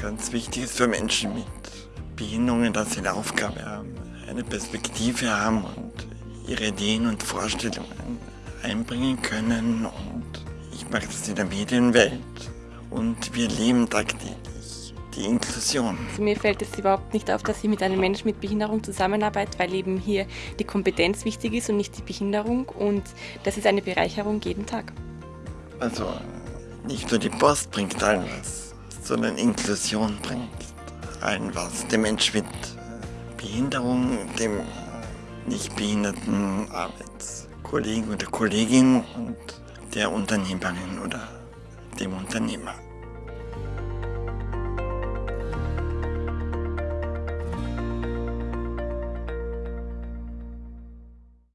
ganz wichtig ist für Menschen mit Behinderungen, dass sie eine Aufgabe haben, eine Perspektive haben und ihre Ideen und Vorstellungen einbringen können. Und ich mache das in der Medienwelt und wir leben tagtäglich die Inklusion. Also mir fällt es überhaupt nicht auf, dass ich mit einem Menschen mit Behinderung zusammenarbeite, weil eben hier die Kompetenz wichtig ist und nicht die Behinderung und das ist eine Bereicherung jeden Tag. Also nicht nur die Post bringt allen was, sondern Inklusion bringt allen was. Dem Mensch mit Behinderung, dem nicht behinderten Arbeitskollegen oder Kollegin und der Unternehmerin oder dem Unternehmer.